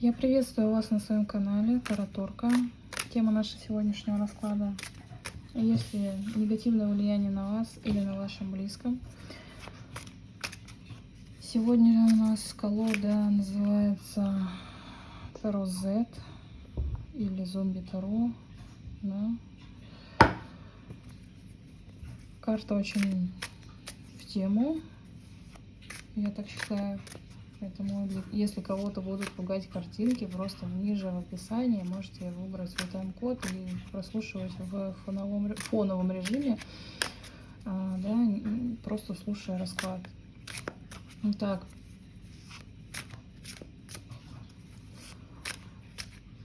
Я приветствую вас на своем канале Тараторка. Тема нашего сегодняшнего расклада. Есть ли негативное влияние на вас или на вашем близком? Сегодня у нас колода называется Таро Z или Зомби Таро. Да. Карта очень в тему, я так считаю. Поэтому, если кого-то будут пугать картинки, просто ниже в описании можете выбрать свой тайм-код и прослушивать в фоновом, фоновом режиме, а, да, просто слушая расклад. Итак,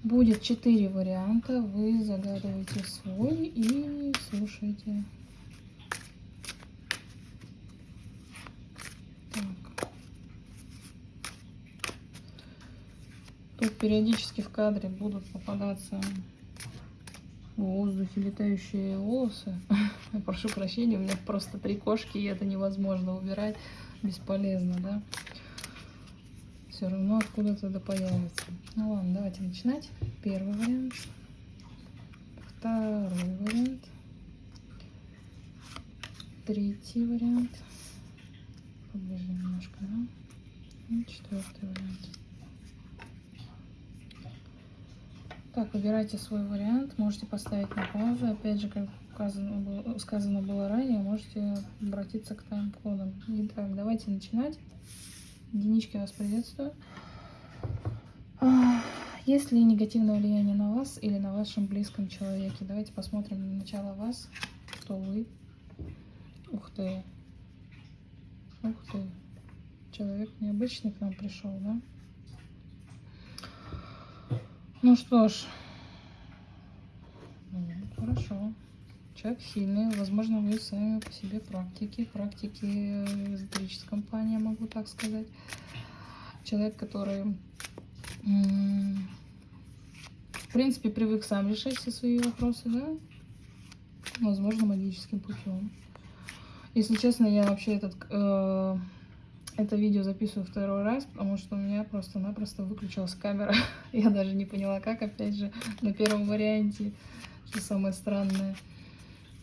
будет четыре варианта, вы загадываете свой и слушаете. Тут периодически в кадре будут попадаться в воздухе летающие волосы. Прошу прощения, у меня просто три кошки, и это невозможно убирать. Бесполезно, да? Все равно откуда-то да появится. Ну ладно, давайте начинать. Первый вариант. Второй вариант. Третий вариант. Поближе немножко, да? И четвертый вариант. Так, выбирайте свой вариант, можете поставить на паузу. Опять же, как сказано было, сказано было ранее, можете обратиться к тайм-кодам. Итак, давайте начинать. Единички вас приветствую. Есть ли негативное влияние на вас или на вашем близком человеке? Давайте посмотрим на начало вас. Кто вы? Ух ты. Ух ты. Человек необычный к нам пришел, да? Ну что ж, ну, хорошо. Человек сильный, возможно, вы сами по себе практики, практики эзотерическом плане, могу так сказать. Человек, который, в принципе, привык сам решать все свои вопросы, да? Возможно, магическим путем. Если честно, я вообще этот э, это видео записываю второй раз, потому что у меня просто-напросто выключилась камера. Я даже не поняла, как, опять же, на первом варианте, что самое странное.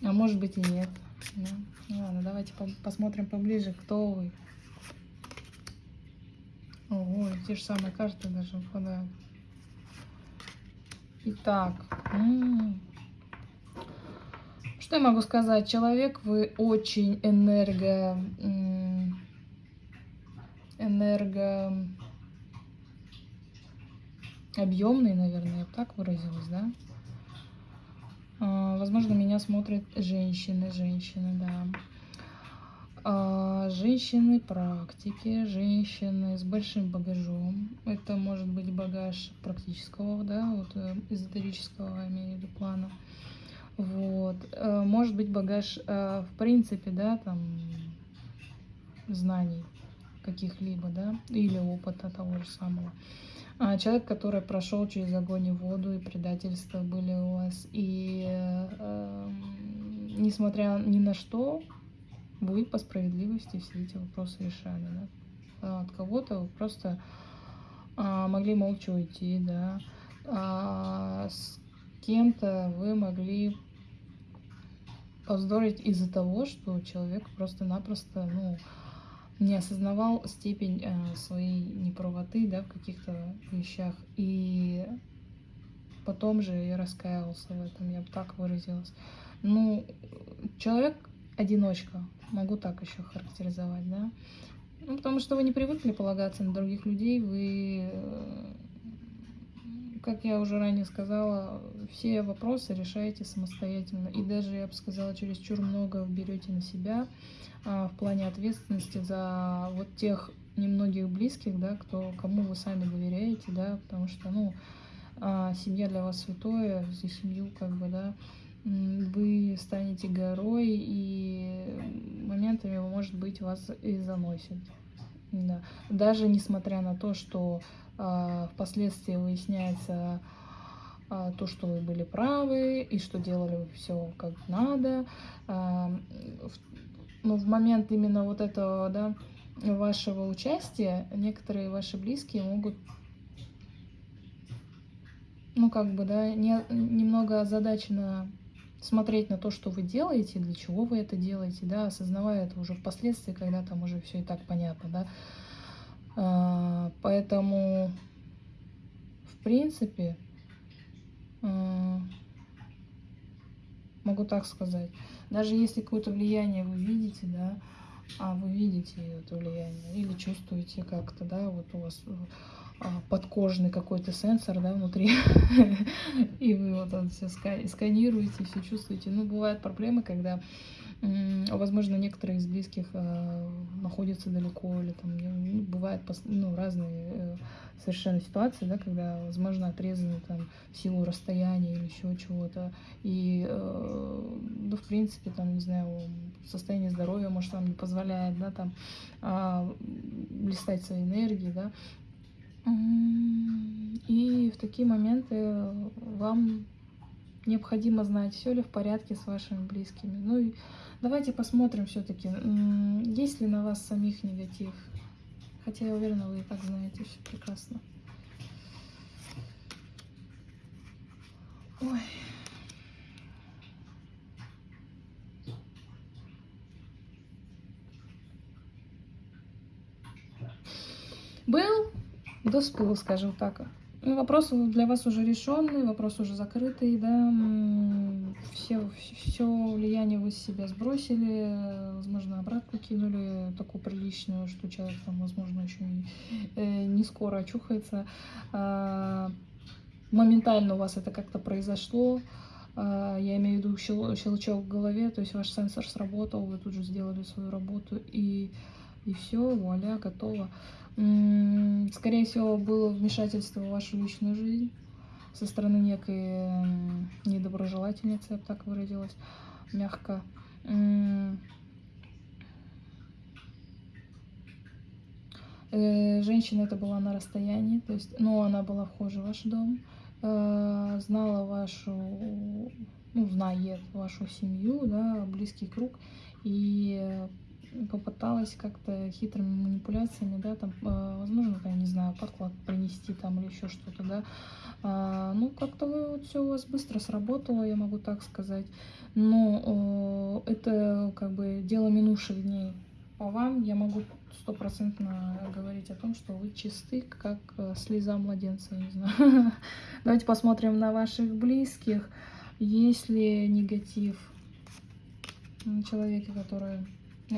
А может быть и нет. Да. Ну ладно, давайте по посмотрим поближе, кто вы. Ого, те же самые карты даже выпадают. Итак, что я могу сказать? Человек, вы очень энерго энергообъемный, наверное, я бы так выразилась, да? А, возможно, меня смотрят женщины, женщины, да. А, женщины практики, женщины с большим багажом. Это может быть багаж практического, да, вот э, эзотерического, имею в виду плана. Вот. Э, может быть багаж, э, в принципе, да, там, знаний каких-либо, да, или опыта того же самого. А человек, который прошел через огонь и воду, и предательства были у вас, и э, несмотря ни на что, вы по справедливости все эти вопросы решали, да. А от кого-то вы просто а, могли молча уйти, да, а с кем-то вы могли повздорить из-за того, что человек просто-напросто, ну, не осознавал степень э, своей неправоты да, в каких-то вещах. И потом же я раскаивался в этом, я бы так выразилась. Ну, человек одиночка, могу так еще характеризовать, да. Ну, потому что вы не привыкли полагаться на других людей, вы, э, как я уже ранее сказала, все вопросы решаете самостоятельно. И даже, я бы сказала, чересчур много берете на себя, а, в плане ответственности за вот тех немногих близких, да, кто, кому вы сами доверяете, да, потому что, ну, а, семья для вас святое, за семью, как бы, да, вы станете горой, и моментами, может быть, вас и заносит. Да. Даже несмотря на то, что впоследствии выясняется а, то, что вы были правы, и что делали все как надо, а, но в момент именно вот этого, да, вашего участия некоторые ваши близкие могут ну, как бы, да, не, немного озадачена смотреть на то, что вы делаете, для чего вы это делаете, да, осознавая это уже впоследствии, когда там уже все и так понятно, да. А, поэтому, в принципе, а, могу так сказать, даже если какое-то влияние вы видите, да, а вы видите это влияние или чувствуете как-то, да, вот у вас а, подкожный какой-то сенсор, да, внутри, и вы вот это все сканируете, все чувствуете. Ну, бывают проблемы, когда, возможно, некоторые из близких а, находятся далеко, или там, ну, бывают ну, разные э, совершенно ситуации, да, когда, возможно, отрезаны там силу расстояния или еще чего-то, и, э, ну, в принципе, там, не знаю, состояние здоровья, может, вам не позволяет, да, там, а, блистать своей энергией, да, и в такие моменты вам необходимо знать, все ли в порядке с вашими близкими. Ну и давайте посмотрим все-таки, есть ли на вас самих негатив. Хотя я уверена, вы и так знаете все прекрасно. Ой. Был досплыл, скажем так. Ну, вопрос для вас уже решенный, вопрос уже закрытый, да, все, все влияние вы с себя сбросили, возможно, обратно кинули, такую приличную, что человек там, возможно, еще не, э, не скоро очухается. А, моментально у вас это как-то произошло, а, я имею в виду щелчок в голове, то есть ваш сенсор сработал, вы тут же сделали свою работу, и, и все, вуаля, готово. Скорее всего, было вмешательство в вашу личную жизнь со стороны некой недоброжелательницы, я бы так выразилась, мягко. Э, женщина это была на расстоянии, то есть, ну, она была вхожа в ваш дом, э, знала вашу, ну, знает вашу семью, да, близкий круг, и попыталась как-то хитрыми манипуляциями, да, там, э, возможно, я не знаю, подклад принести там или еще что-то, да. А, ну, как-то вот все у вас быстро сработало, я могу так сказать. Но это как бы дело минувших дней. По вам я могу стопроцентно говорить о том, что вы чисты, как э, слеза младенца, не знаю. Давайте посмотрим на ваших близких. Есть ли негатив на человеке, который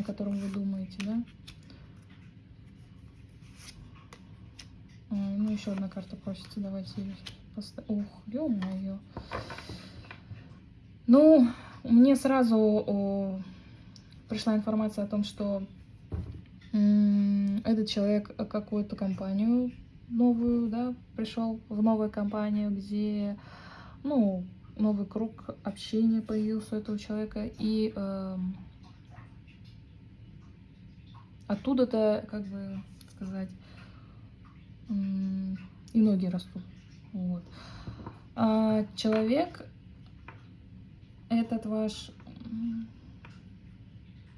о котором вы думаете, да? Ну, еще одна карта просится, давайте ее поставим. Ух, ё-моё. Ну, мне сразу о, пришла информация о том, что этот человек какую-то компанию новую, да, пришел в новую компанию, где, ну, новый круг общения появился у этого человека, и э, оттуда-то, как бы сказать, и ноги растут. Вот. А человек этот ваш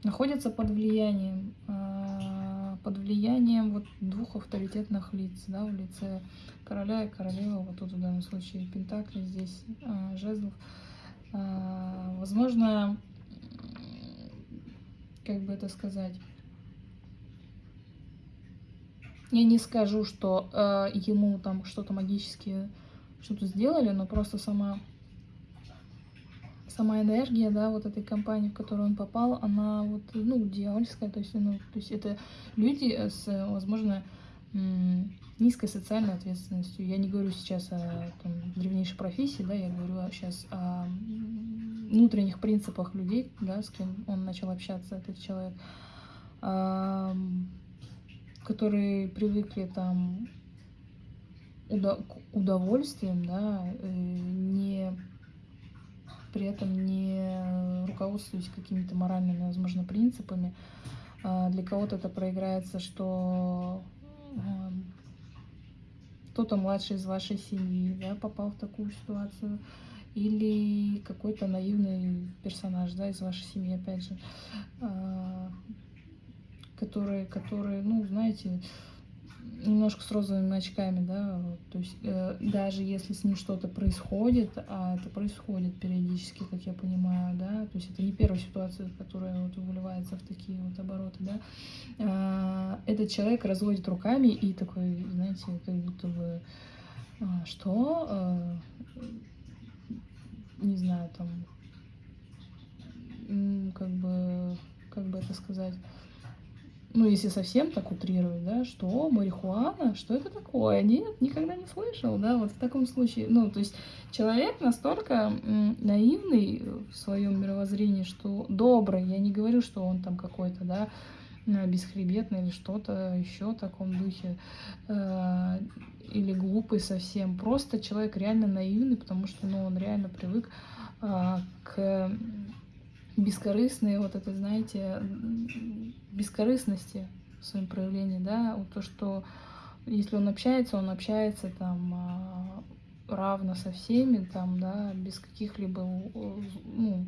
находится под влиянием, а, под влиянием вот двух авторитетных лиц, да, в лице короля и королевы, вот тут в данном случае Пентакли, здесь а, жезлов. А, возможно, как бы это сказать, я не скажу, что э, ему там что-то магически что-то сделали, но просто сама сама энергия, да, вот этой компании, в которую он попал, она вот, ну, дьявольская, то есть, ну, то есть это люди с, возможно, низкой социальной ответственностью. Я не говорю сейчас о там, древнейшей профессии, да, я говорю сейчас о внутренних принципах людей, да, с кем он начал общаться, этот человек которые привыкли там удов удовольствием, да, э, не при этом не руководствуясь какими-то моральными, возможно, принципами. А для кого-то это проиграется, что кто-то младший из вашей семьи да, попал в такую ситуацию, или какой-то наивный персонаж да, из вашей семьи, опять же, а, которые, которые, ну, знаете, немножко с розовыми очками, да, то есть э, даже если с ним что-то происходит, а это происходит периодически, как я понимаю, да, то есть это не первая ситуация, которая вот выливается в такие вот обороты, да, э, этот человек разводит руками и такой, знаете, как будто бы, э, что, э, не знаю, там, как бы, как бы это сказать, ну, если совсем так утрировать, да, что марихуана, что это такое? Нет, никогда не слышал, да, вот в таком случае, ну, то есть человек настолько наивный в своем мировоззрении, что добрый, я не говорю, что он там какой-то, да, бесхребетный или что-то еще в таком духе, э, или глупый совсем, просто человек реально наивный, потому что, ну, он реально привык э, к бескорыстные, вот это, знаете, бескорыстности в своем проявлении, да, вот то, что если он общается, он общается там а, равно со всеми, там, да, без каких-либо, ну,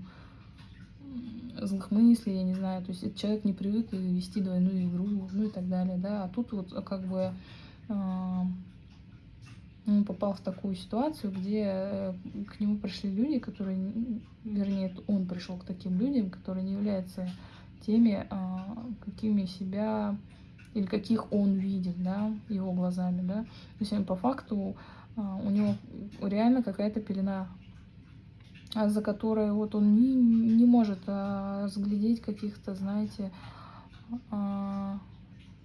злых мыслей, я не знаю, то есть человек не привык вести двойную игру, ну и так далее, да, а тут вот как бы а, он попал в такую ситуацию, где э, к нему пришли люди, которые, вернее, он пришел к таким людям, которые не являются теми, а, какими себя или каких он видит, да, его глазами, да. То есть по факту а, у него реально какая-то пелена, а за которой вот он не, не может разглядеть каких-то, знаете,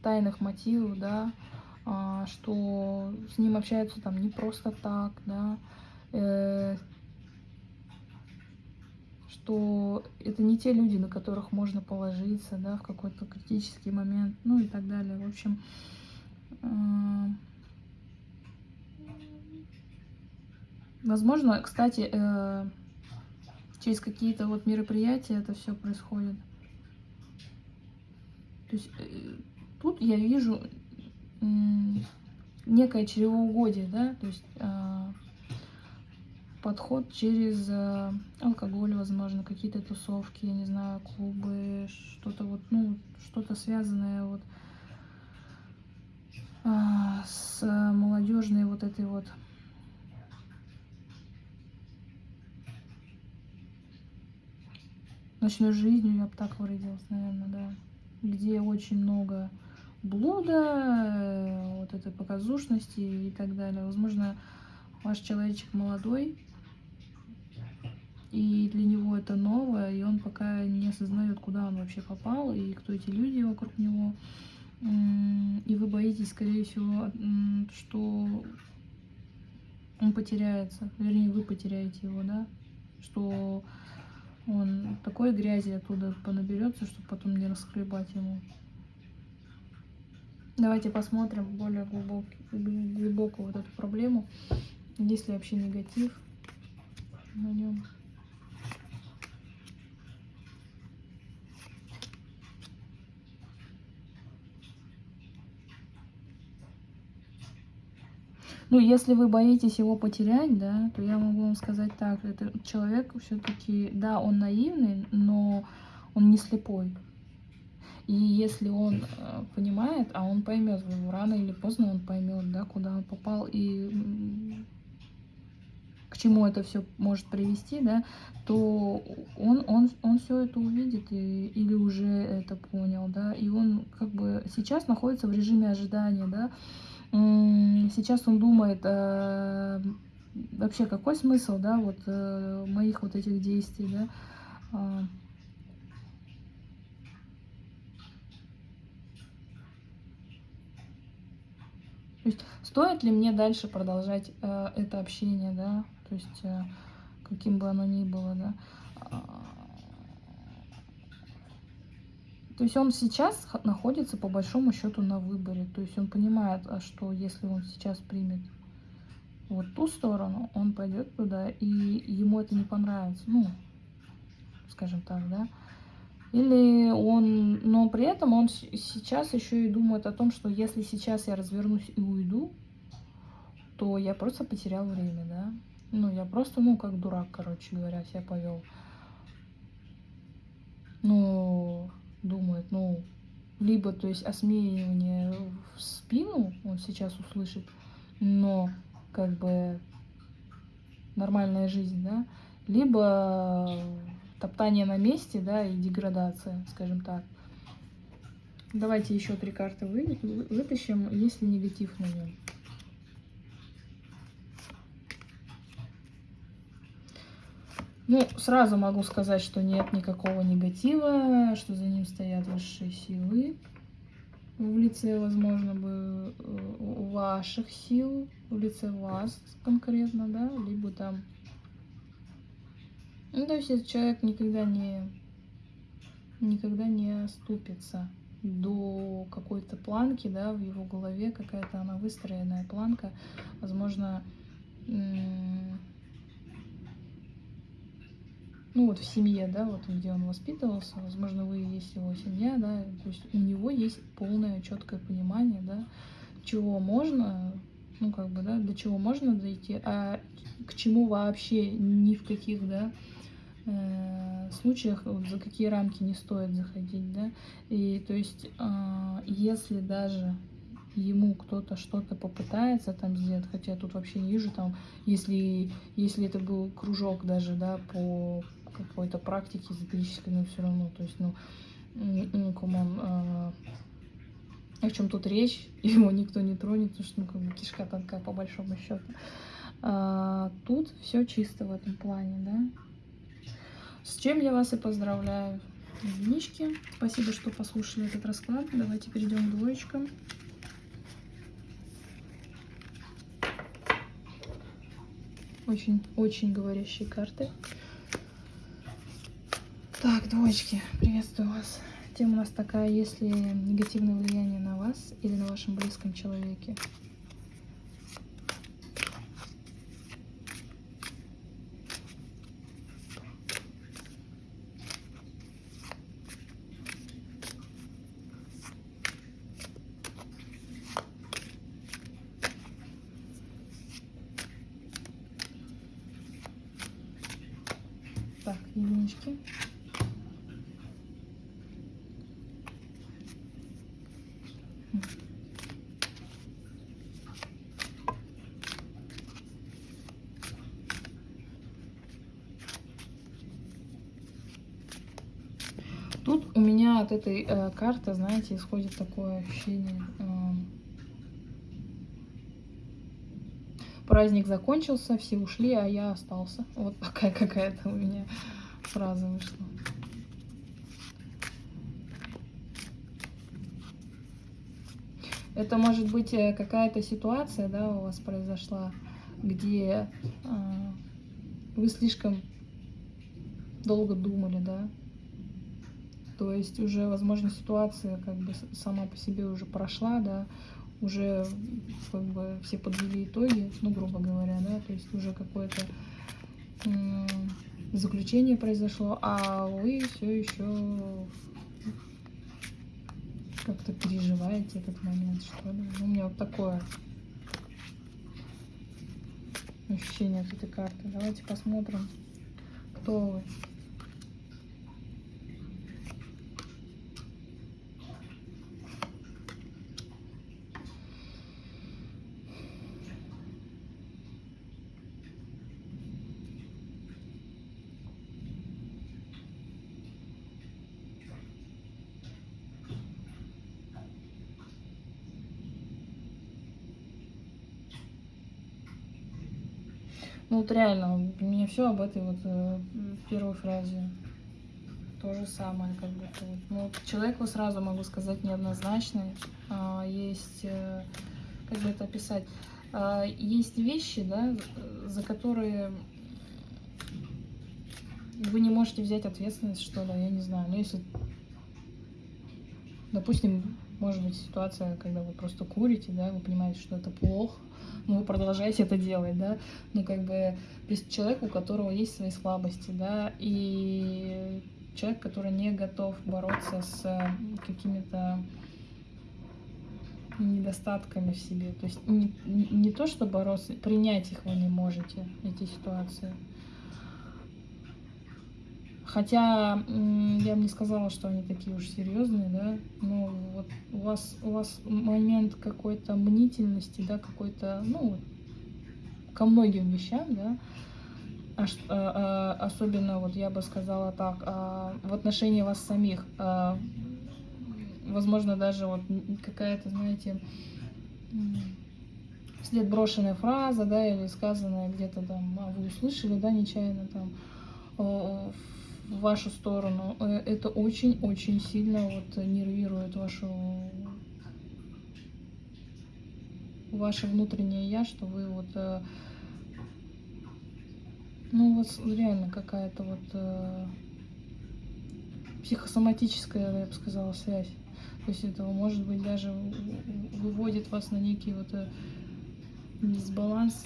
тайных мотивов, да, что с ним общаются там не просто так, да, э, что это не те люди, на которых можно положиться, да, в какой-то критический момент, ну и так далее. В общем, э, возможно, кстати, э, через какие-то вот мероприятия это все происходит. То есть тут я вижу некое чревоугодие, да, то есть э, подход через э, алкоголь, возможно, какие-то тусовки, я не знаю, клубы, что-то вот, ну, что-то связанное вот э, с молодежной вот этой вот. Ночной жизнью, я бы так выразилась, наверное, да, где очень много блуда, э, вот этой показушности и так далее. Возможно, ваш человечек молодой, и для него это новое, и он пока не осознает, куда он вообще попал, и кто эти люди вокруг него. И вы боитесь, скорее всего, что он потеряется, вернее, вы потеряете его, да, что он такой грязи оттуда понаберется, чтобы потом не расхлебать ему. Давайте посмотрим более глубокую вот эту проблему. Есть ли вообще негатив на нем. Ну, если вы боитесь его потерять, да, то я могу вам сказать так, этот человек все-таки, да, он наивный, но он не слепой. И если он э, понимает, а он поймет, рано или поздно он поймет, да, куда он попал и к чему это все может привести, да, то он, он, он все это увидит и, или уже это понял, да, и он как бы сейчас находится в режиме ожидания, да, сейчас он думает, э, вообще какой смысл, да, вот э, моих вот этих действий, да, а, То есть стоит ли мне дальше продолжать э, это общение, да, то есть э, каким бы оно ни было, да. А, то есть он сейчас находится по большому счету на выборе. То есть он понимает, а что если он сейчас примет вот ту сторону, он пойдет туда, и ему это не понравится. Ну, скажем так, да. Или он, но при этом он сейчас еще и думает о том, что если сейчас я развернусь и уйду, то я просто потерял время, да. Ну, я просто, ну, как дурак, короче говоря, себя повел. Ну, думает, ну, либо, то есть, осмеивание в спину он сейчас услышит, но как бы нормальная жизнь, да, либо топтание на месте, да, и деградация, скажем так. Давайте еще три карты вытащим, есть ли негатив на нем. Ну, сразу могу сказать, что нет никакого негатива, что за ним стоят высшие силы в лице, возможно, бы э, ваших сил, в лице вас конкретно, да, либо там... Ну, то есть этот человек никогда не, никогда не оступится до какой-то планки, да, в его голове какая-то она выстроенная планка, возможно, ну вот в семье, да, вот где он воспитывался, возможно, вы есть его семья, да, то есть у него есть полное четкое понимание, да, чего можно, ну как бы, да, до чего можно дойти, а к чему вообще ни в каких, да, э, случаях, вот, за какие рамки не стоит заходить, да, и то есть, э, если даже ему кто-то что-то попытается там сделать, хотя тут вообще не вижу там, если, если это был кружок даже, да, по какой-то практики эзотерической, но все равно, то есть, ну, ну, come on, а, о чем тут речь, его никто не тронет, потому что, ну, как бы кишка тонкая по большому счету. А, тут все чисто в этом плане, да. С чем я вас и поздравляю. Единички. Спасибо, что послушали этот расклад. Давайте перейдем к двоечкам. Очень-очень говорящие карты. Так, двоечки, приветствую вас. Тема у нас такая, есть ли негативное влияние на вас или на вашем близком человеке? Так, единички. Тут у меня от карты, знаете, исходит такое ощущение. Э, праздник закончился, все ушли, а я остался. Вот такая какая-то у меня фраза вышла. Это может быть э, какая-то ситуация, да, у вас произошла, где э, вы слишком долго думали, да, то есть уже, возможно, ситуация как бы сама по себе уже прошла, да, уже как бы все подвели итоги, ну, грубо говоря, да, то есть уже какое-то заключение произошло, а вы все еще как-то переживаете этот момент, что ли. У меня вот такое ощущение от этой карты. Давайте посмотрим, кто вы. Ну вот реально, у меня все об этой вот э, первой фразе. То же самое, как. Вот. Ну, вот человек, вот сразу могу сказать, неоднозначный. А, есть, э, как бы это описать, а, есть вещи, да, за которые вы не можете взять ответственность, что ли, я не знаю. Но если, допустим, может быть ситуация, когда вы просто курите, да, вы понимаете, что это плохо, но вы продолжаете это делать, да, ну, как бы, есть человек, у которого есть свои слабости, да, и человек, который не готов бороться с какими-то недостатками в себе, то есть не, не то, что бороться, принять их вы не можете, эти ситуации. Хотя я бы не сказала, что они такие уж серьезные, да, но вот у вас, у вас момент какой-то мнительности, да, какой-то, ну, ко многим вещам, да, а, а, особенно, вот я бы сказала так, а, в отношении вас самих, а, возможно, даже вот какая-то, знаете, след брошенная фраза, да, или сказанная где-то там, а вы услышали, да, нечаянно там в вашу сторону. Э, это очень-очень сильно вот нервирует вашу ваше внутреннее я, что вы вот э, ну у вас реально какая-то вот э, психосоматическая, я бы сказала, связь. То есть это может быть даже выводит вас на некий вот дисбаланс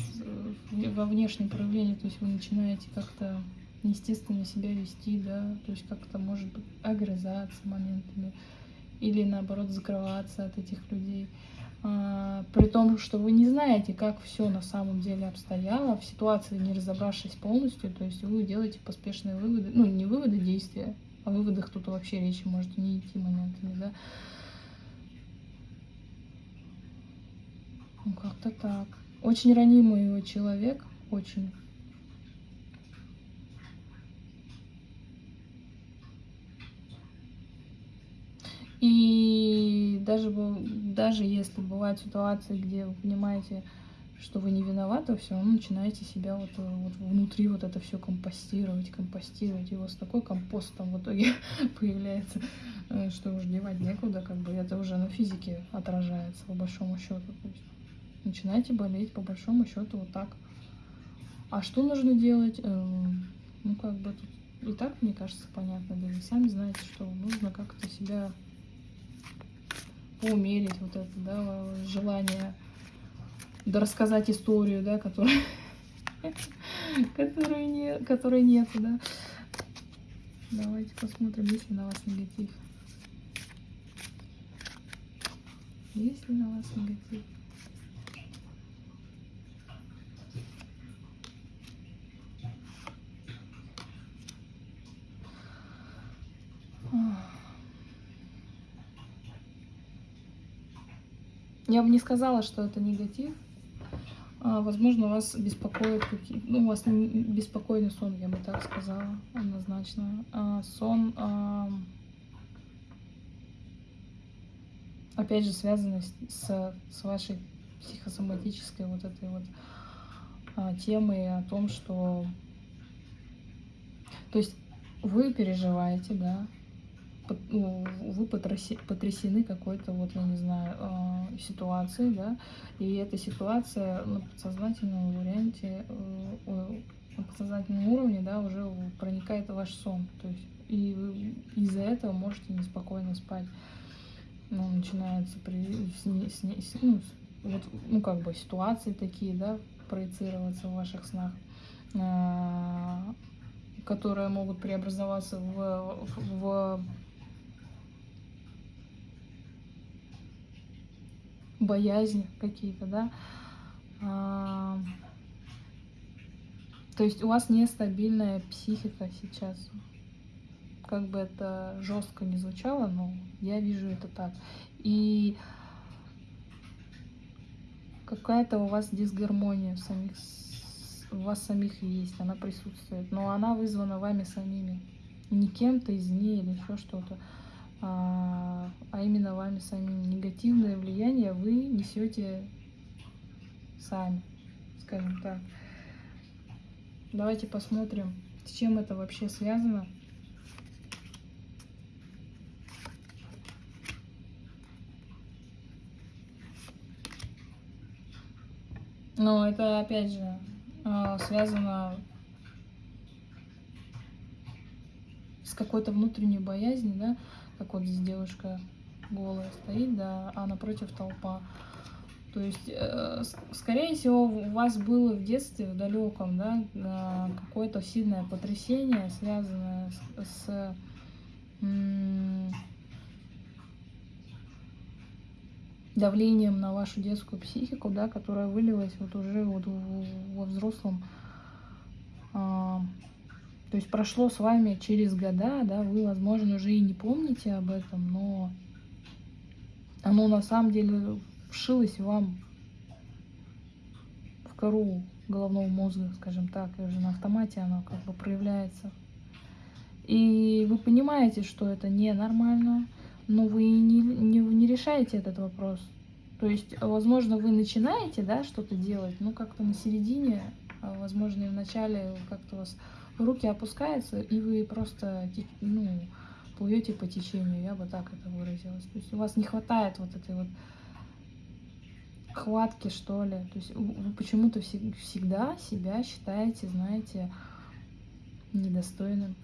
во внешнем проявлении, то есть вы начинаете как-то неестественно себя вести, да, то есть как-то, может быть, огрызаться моментами или, наоборот, закрываться от этих людей. А, при том, что вы не знаете, как все на самом деле обстояло, в ситуации не разобравшись полностью, то есть вы делаете поспешные выводы, ну, не выводы действия, о выводах тут вообще речи может не идти моментами, да. Ну, как-то так. Очень ранимый человек, очень. И даже, даже если бывают ситуации, где вы понимаете, что вы не виноваты, все равно начинаете себя вот, вот внутри вот это все компостировать, компостировать, и у вас такой компост там в итоге появляется, э, что уже девать некуда, как бы это уже на физике отражается по большому счету. Начинаете болеть по большому счету вот так. А что нужно делать? Эм, ну, как бы тут и так, мне кажется, понятно, да вы сами знаете, что нужно как-то себя поумерить вот это, да, желание да рассказать историю, да, которая, которой нет, которой нет, да. Давайте посмотрим, есть ли на вас негатив. Есть ли на вас негатив? Я бы не сказала, что это негатив. А, возможно, вас беспокоит какие ну, у вас беспокойный сон, я бы так сказала, однозначно. А, сон, а, опять же, связанный с, с вашей психосоматической вот этой вот а, темой о том, что... То есть вы переживаете, да, вы потрясены какой-то, вот, я не знаю, а, ситуацией, да, и эта ситуация на подсознательном варианте, э, на подсознательном уровне, да, уже проникает в ваш сон, то есть, и из-за этого можете неспокойно спать. Ну, начинаются при, с, с, с, ну, вот, ну, как бы ситуации такие, да, проецироваться в ваших снах, а, которые могут преобразоваться в, в, в боязни какие-то, да. А, то есть у вас нестабильная психика сейчас. Как бы это жестко не звучало, но я вижу это так. И какая-то у вас дисгармония в самих, у вас самих есть, она присутствует, но она вызвана вами самими, не кем-то из ней или еще что-то а, а именно вами самим. Негативное влияние вы несете сами, скажем так. Давайте посмотрим, с чем это вообще связано. Но это опять же а, связано с какой-то внутренней боязнью, да, как вот здесь девушка голая стоит, да, а напротив толпа. То есть, э, скорее всего, у вас было в детстве, в далеком, да, э, какое-то сильное потрясение, связанное с, с давлением на вашу детскую психику, да, которая вылилась вот уже вот во взрослом, э, То есть прошло с вами через года, да, вы, возможно, уже и не помните об этом, но оно на самом деле вшилось вам в кору головного мозга, скажем так, и уже на автомате оно как бы проявляется. И вы понимаете, что это ненормально, но вы не, не, не решаете этот вопрос. То есть, возможно, вы начинаете, да, что-то делать, ну, как-то на середине, а, возможно, и в начале как-то у вас руки опускаются, и вы просто, ну, плывете по течению, я бы так это выразилась. То есть у вас не хватает вот этой вот хватки, что ли. То есть вы почему-то всегда себя считаете, знаете, недостойным,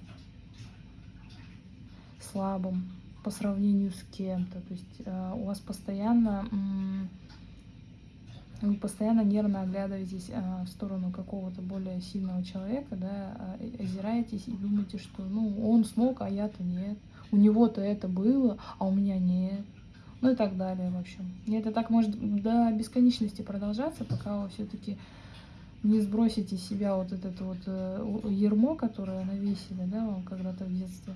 слабым по сравнению с кем-то. То есть э, у вас постоянно вы постоянно нервно оглядываетесь э, в сторону какого-то более сильного человека, да, э, озираетесь и думаете, что ну он смог, а я-то нет. У него-то это было, а у меня нет. Ну и так далее, в общем. И это так может до бесконечности продолжаться, пока вы все-таки не сбросите из себя вот это вот э, ермо, которое навесили, да, вам когда-то в детстве.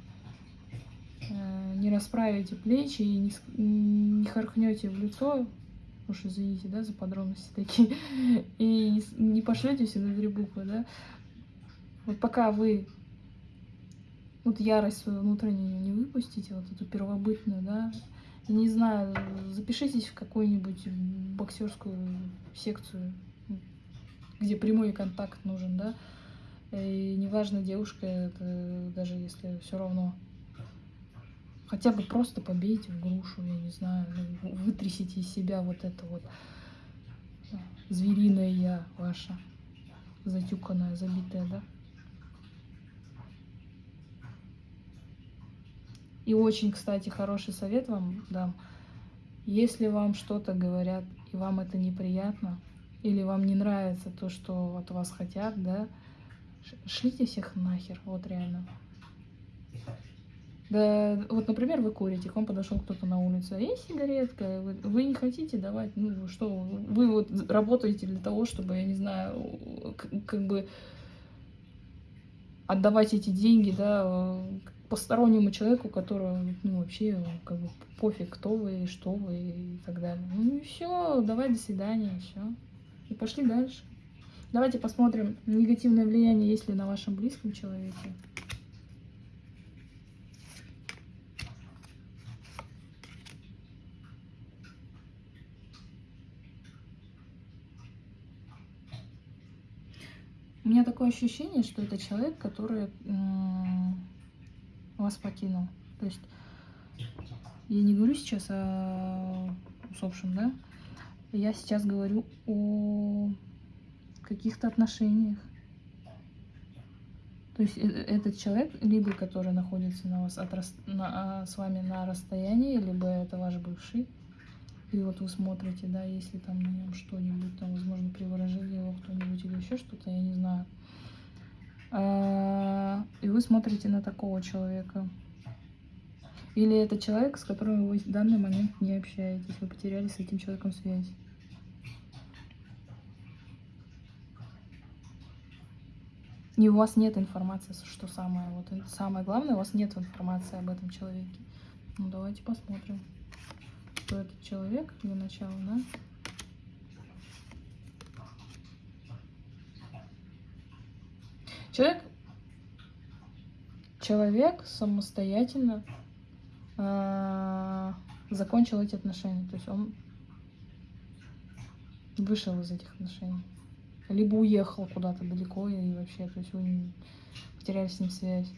Э, не расправите плечи и не, не харкнете в лицо, уж извините, да, за подробности такие, и не пошлете все на три буквы, да. Вот пока вы вот ярость свою внутреннюю не выпустите, вот эту первобытную, да, не знаю, запишитесь в какую-нибудь боксерскую секцию, где прямой контакт нужен, да, и неважно, девушка это, даже если все равно. Хотя бы просто побейте в грушу, я не знаю, ну, вытрясите из себя вот это вот звериное я ваша, затюканная, забитая, да. И очень, кстати, хороший совет вам дам. Если вам что-то говорят, и вам это неприятно, или вам не нравится то, что от вас хотят, да, шлите всех нахер, вот реально. Да, вот, например, вы курите, к вам подошел кто-то на улице, а есть сигаретка, вы, вы не хотите давать, ну что, вы вот работаете для того, чтобы, я не знаю, как бы отдавать эти деньги, да, постороннему человеку, которого, ну, вообще, как бы, пофиг, кто вы, что вы и так далее. Ну и все, давай, до свидания, все. И пошли дальше. Давайте посмотрим негативное влияние, есть ли на вашем близком человеке. У меня такое ощущение, что это человек, который вас покинул. То есть я не говорю сейчас о усопшем, да? Я сейчас говорю о каких-то отношениях. То есть э, этот человек, либо который находится на вас от, на, а, с вами на расстоянии, либо это ваш бывший. И вот вы смотрите, да, если там на нем что-нибудь, там, возможно, приворожили его кто-нибудь или еще что-то, я не знаю. А, и вы смотрите на такого человека. Или это человек, с которым вы в данный момент не общаетесь, вы потеряли с этим человеком связь. И у вас нет информации, что самое, вот самое главное, у вас нет информации об этом человеке. Ну давайте посмотрим, кто этот человек для начала, да? Человек, человек самостоятельно э, закончил эти отношения. То есть он вышел из этих отношений. Либо уехал куда-то далеко и вообще, то есть вы потеряли с ним связь.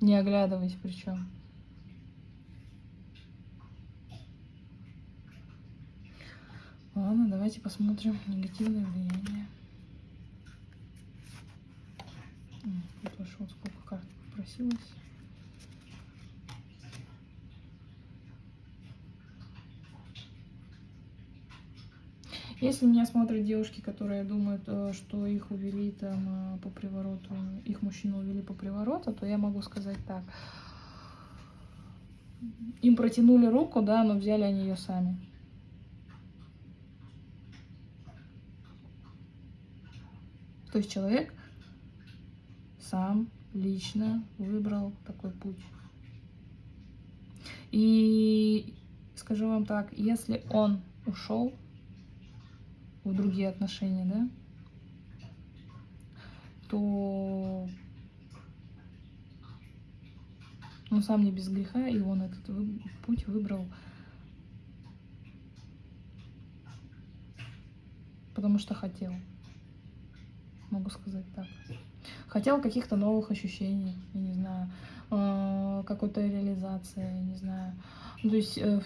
Не оглядываясь причем. Ладно, давайте посмотрим негативное влияние. Тут вот сколько карт попросилось. Если меня смотрят девушки, которые думают, э, что их увели там э, по привороту, их мужчину увели по привороту, то я могу сказать так. Им протянули руку, да, но взяли они ее сами. То есть человек сам лично выбрал такой путь. И скажу вам так, если он ушел в другие отношения, да, то он сам не без греха, и он этот вы, путь выбрал, потому что хотел. Могу сказать так. Хотел каких-то новых ощущений, я не знаю, э, какой-то реализации, я не знаю. Ну, то есть, э,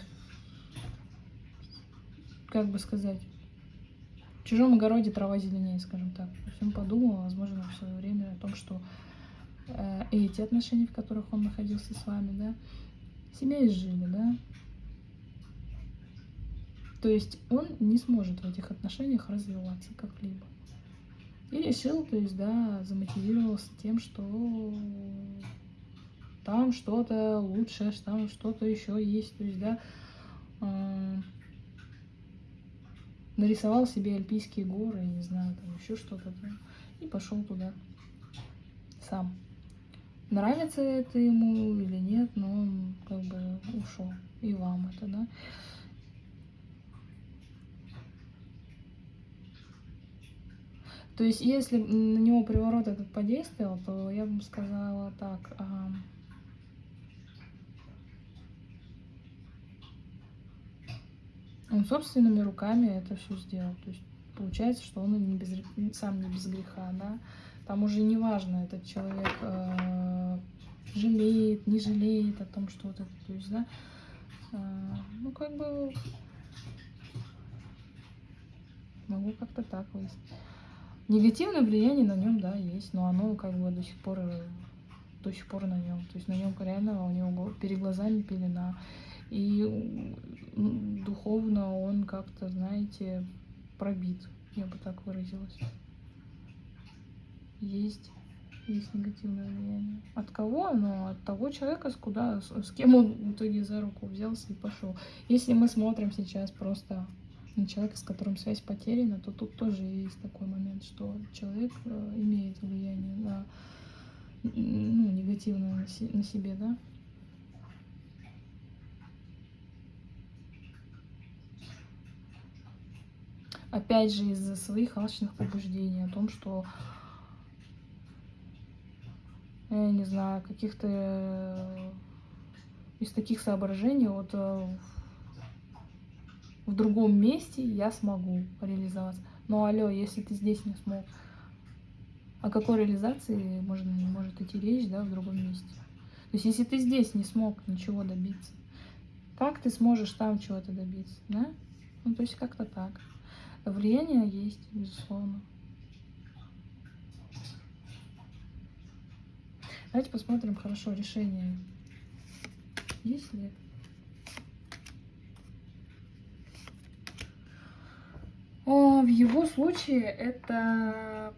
как бы сказать, в чужом огороде трава зеленее, скажем так. Он подумал, возможно, в свое время о том, что э, эти отношения, в которых он находился с вами, да, себя изжили, да. То есть он не сможет в этих отношениях развиваться как-либо. И решил, то есть, да, замотивировался тем, что там что-то лучше, там что-то еще есть, то есть, да, э, нарисовал себе альпийские горы, не знаю, там еще что-то, и пошел туда сам. Нравится это ему или нет, но он как бы ушел. И вам это, да. То есть, если на него приворот этот подействовал, то я бы сказала так. А... Он собственными руками это все сделал. То есть получается, что он не без, сам не без греха, да. Там уже не важно, этот человек э, жалеет, не жалеет о том, что вот это, то есть, да. Э, ну, как бы могу как-то так выяснить. Негативное влияние на нем, да, есть, но оно как бы до сих пор до сих пор на нем. То есть на нем реально у него перед глазами пелена. И духовно он как-то, знаете, пробит, я бы так выразилась. Есть, есть негативное влияние. От кого оно? От того человека, с, куда, с, с кем он в итоге за руку взялся и пошел. Если мы смотрим сейчас просто на человека, с которым связь потеряна, то тут тоже есть такой момент, что человек э, имеет влияние на ну, негативное на, себе, да. Опять же, из-за своих алчных побуждений, о том, что, я не знаю, каких-то э, из таких соображений, вот э, в другом месте я смогу реализоваться. Но алло, если ты здесь не смог, о какой реализации можно, может идти речь, да, в другом месте? То есть, если ты здесь не смог ничего добиться, как ты сможешь там чего-то добиться, да? Ну, то есть, как-то так. Влияние есть, безусловно. Давайте посмотрим хорошо решение. Есть ли? О, в его случае это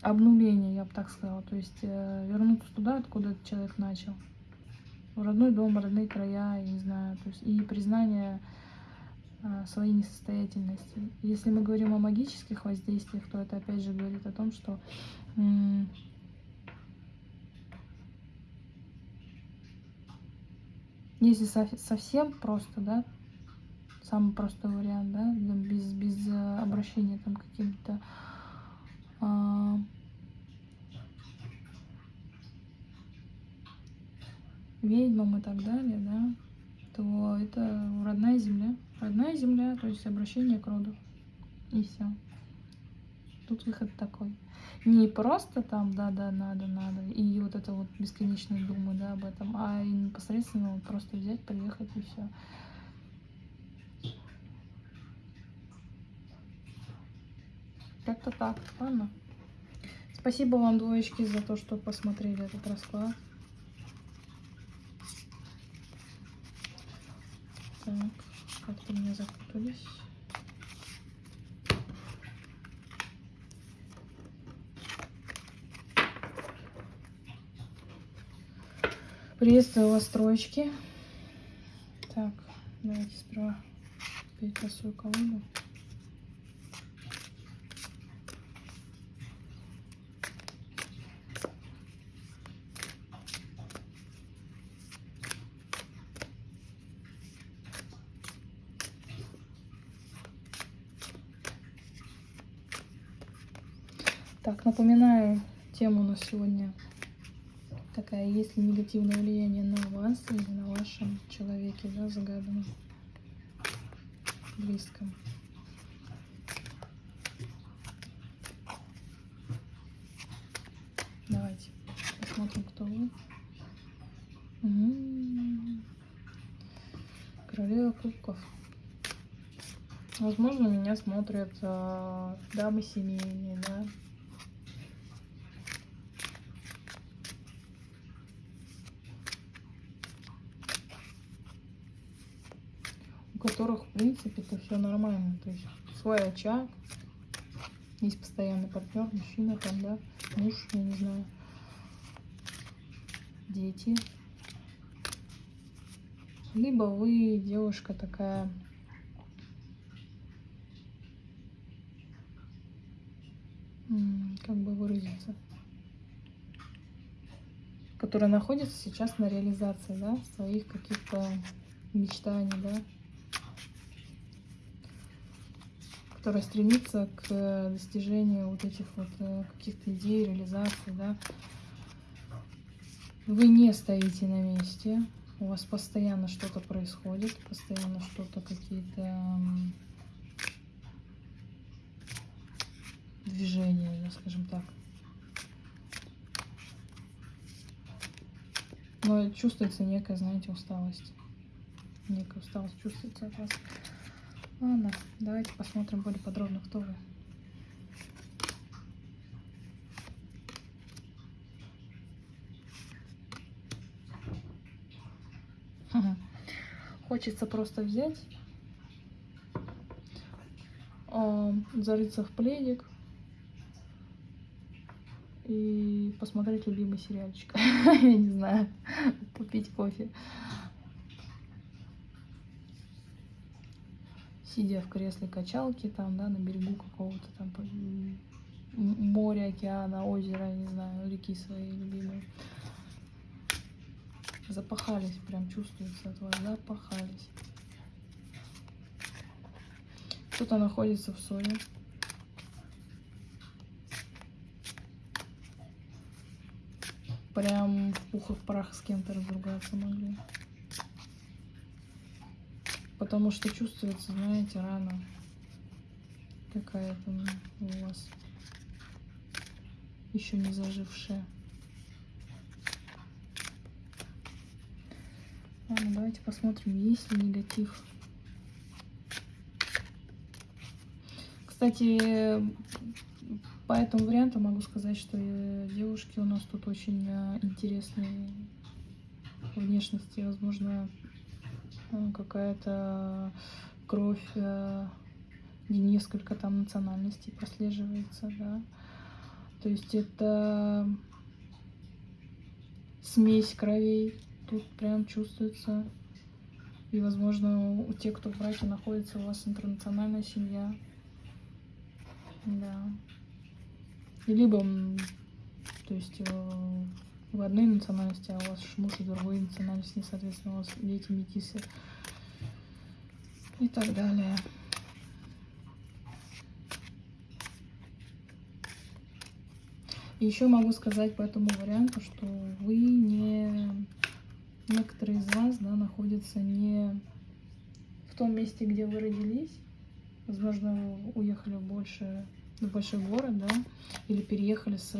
обнуление, я бы так сказала. То есть э, вернуться туда, откуда этот человек начал. В родной дом, родные края, я не знаю. То есть и признание своей несостоятельности. Если мы говорим о магических воздействиях, то это опять же говорит о том, что если совсем просто, да, самый простой вариант, да, без, без э, обращения там каким-то а, ведьмам и так далее, да, то это родная земля. Родная земля, то есть обращение к роду. И все. Тут выход такой. Не просто там, да-да, надо, надо, и вот это вот бесконечные думы, да, об этом, а непосредственно вот просто взять, приехать и все. Как-то так, ладно. Спасибо вам, двоечки, за то, что посмотрели этот расклад. Так, как-то у меня запутались. Приветствую вас, троечки. Так, давайте сперва перетасую колоду. Напоминаю, тему у нас сегодня такая, есть ли негативное влияние на вас или на вашем человеке, да, загаданном, близком. Давайте посмотрим, кто вы. Угу. Королева кубков. Возможно, меня смотрят э, дамы семейные, да. У которых, в принципе, это все нормально. То есть свой очаг, есть постоянный партнер, мужчина там, да, муж, я не знаю, дети. Либо вы девушка такая как бы выразиться, которая находится сейчас на реализации, да, своих каких-то мечтаний, да, которая стремится к достижению вот этих вот э, каких-то идей, реализации, да. Вы не стоите на месте, у вас постоянно что-то происходит, постоянно что-то какие-то движения, скажем так. Но чувствуется некая, знаете, усталость. Некая усталость чувствуется от вас. Ладно, давайте посмотрим более подробно, кто вы. Хочется просто взять, зарыться в пледик и посмотреть любимый сериальчик. Я не знаю, попить кофе. Сидя в кресле качалки, там, да, на берегу какого-то там моря, океана, озера, не знаю, реки своей любимые. Запахались, прям чувствуется от вас, запахались. Кто-то находится в ссоре. Прям в пух и в прах с кем-то разругаться могли. Потому что чувствуется, знаете, рана какая-то у вас еще не зажившая. Ладно, давайте посмотрим, есть ли негатив. Кстати, по этому варианту могу сказать, что э, девушки у нас тут очень э, интересные внешности. Возможно, какая-то кровь, несколько там национальностей прослеживается, да. То есть это смесь кровей тут прям чувствуется. И, возможно, у тех, кто в браке находится, у вас интернациональная семья. Да. И либо, то есть, в одной национальности, а у вас муж другой национальности, соответственно, у вас дети метисы и так далее. еще могу сказать по этому варианту, что вы не некоторые из вас да, находятся не в том месте, где вы родились. Возможно, уехали больше, в большой город, да, или переехали с,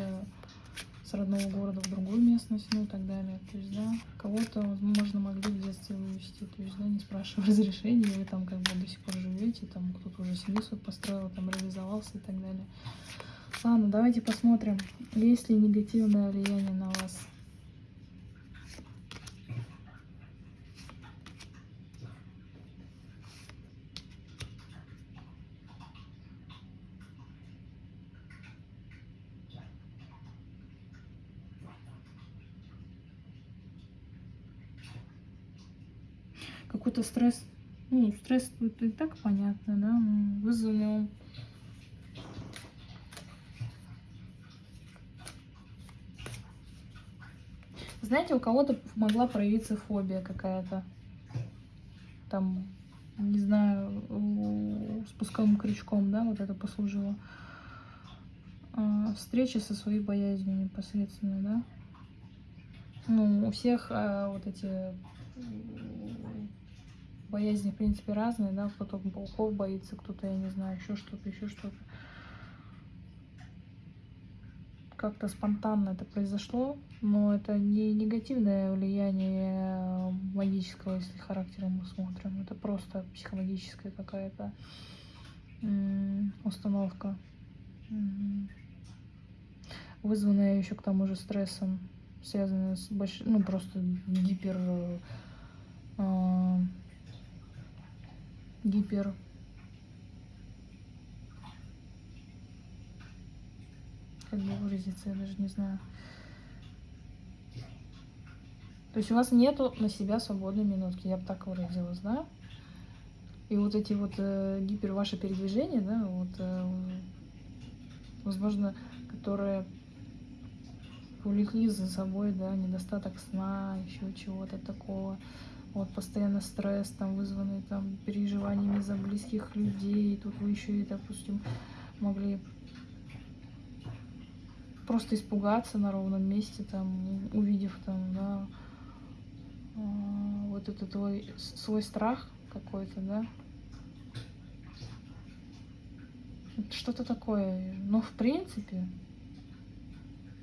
с родного города в другую местность, ну и так далее. То есть, да, кого-то, возможно, могли в детстве вывести, то есть, да, не спрашивая разрешения, вы там как бы до сих пор живете, там кто-то уже семью свою построил, там реализовался и так далее. Ладно, давайте посмотрим, есть ли негативное влияние на вас какой-то стресс. Ну, стресс тут и так понятно, да, вызванный Знаете, у кого-то могла проявиться фобия какая-то. Там, не знаю, спусковым крючком, да, вот это послужило. А, встреча со своей боязнью непосредственно, да? Ну, у всех а, вот эти боязни, в принципе, разные, да? Кто-то пауков боится, кто-то, я не знаю, еще что-то, еще что-то. Как-то спонтанно это произошло, но это не негативное влияние магического, если характером мы смотрим. Это просто психологическая какая-то установка. Вызванная еще к тому же стрессом, связанная с большим, ну просто гипер, э, гипер, как бы выразиться, я даже не знаю. То есть у вас нету на себя свободной минутки, я бы так выразилась, да? И вот эти вот э, гипер ваши передвижения, да, вот, э, возможно, которые увлекли за собой, да, недостаток сна, еще чего-то такого. Вот постоянно стресс, там, вызванный там переживаниями за близких людей. Тут вы еще и, допустим, могли просто испугаться на ровном месте, там, увидев там, да, а, вот это твой свой страх какой-то, да. Что-то такое. Но в принципе,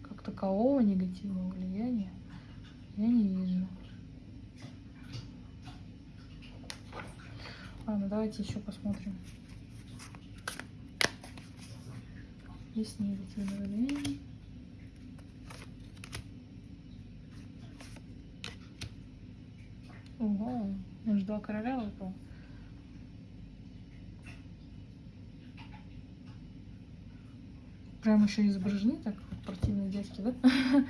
как такового негативного влияния я не вижу. Ладно, давайте еще посмотрим. Есть негативное влияние. Ого, аж два короля выпал. Прям еще изображены так вот противные дядьки, да?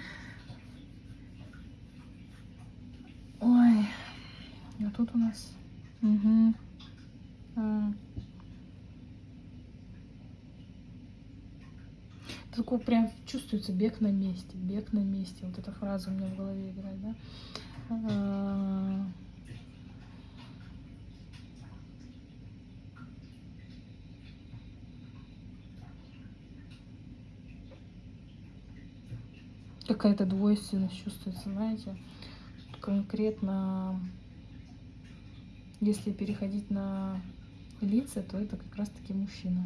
Ой, а тут у нас... Угу. Такой прям чувствуется бег на месте, бег на месте. Вот эта фраза у меня в голове играет, да? А, Какая-то двойственность чувствуется, знаете. Конкретно, если переходить на лица, то это как раз-таки мужчина.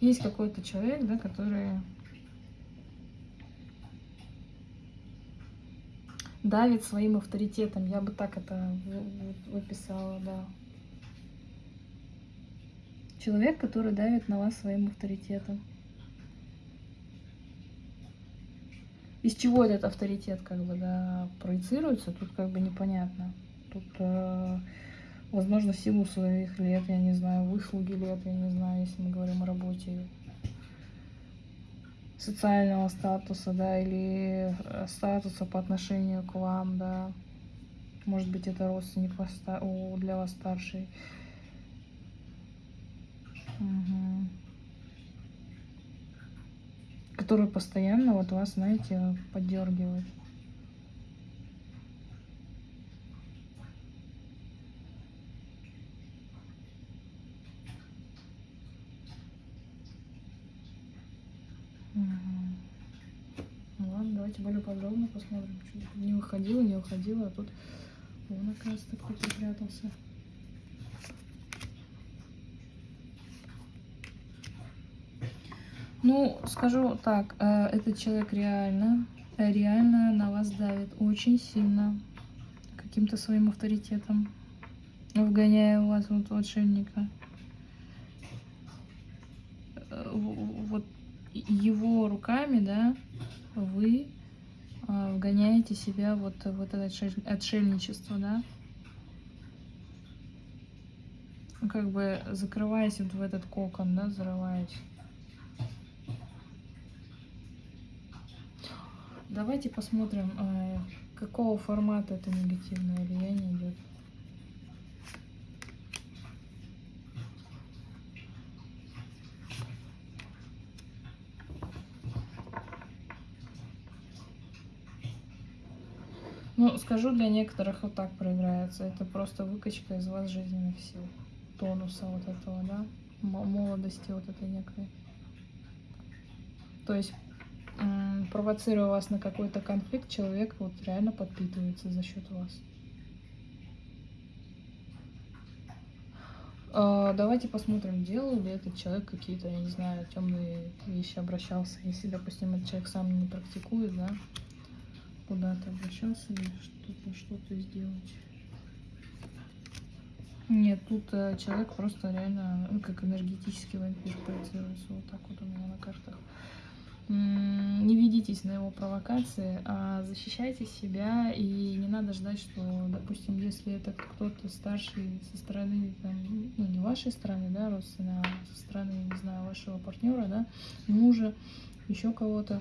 Есть какой-то человек, да, который давит своим авторитетом. Я бы так это выписала, да. Человек, который давит на вас своим авторитетом. Из чего этот авторитет как бы да, проецируется, тут как бы непонятно. Тут, э, возможно, силу своих лет, я не знаю, выслуги лет, я не знаю, если мы говорим о работе, социального статуса, да, или э, статуса по отношению к вам, да. Может быть, это родственник для вас старший. Мгм. Который постоянно вот вас, знаете, поддергивает. Ну давайте более подробно посмотрим. Что-то не выходило, не выходило, а тут вон, оказывается, кто припрятался. Ну, скажу так, э, этот человек реально, э, реально на вас давит очень сильно каким-то своим авторитетом, вгоняя вас вот. Э, в- Вот его руками, да, вы вгоняете себя вот в это отшель- отшельничество, да, Ну, как бы закрываясь вот в этот кокон, да, зарываясь. Давайте посмотрим, э, какого формата это негативное влияние идет. Ну, скажу, для некоторых вот так проиграется. Это просто выкачка из вас жизненных сил, тонуса вот этого, да, молодости вот этой некой. То есть, провоцируя вас на какой-то конфликт, человек вот реально подпитывается за счет вас. А, Давайте посмотрим, делал ли этот человек какие-то, я не знаю, темные вещи, обращался. Если, допустим, этот человек сам не практикует, да, куда-то обращался или что-то что сделать. Нет, тут э, человек просто реально ну, как энергетический вампир проецируется вот так вот у меня на картах. Не ведитесь на его провокации, а защищайте себя и не надо ждать, что, допустим, если это кто-то старший со стороны, там, ну не вашей стороны, да, родственного, а со стороны, не знаю, вашего партнера, да, мужа, еще кого-то,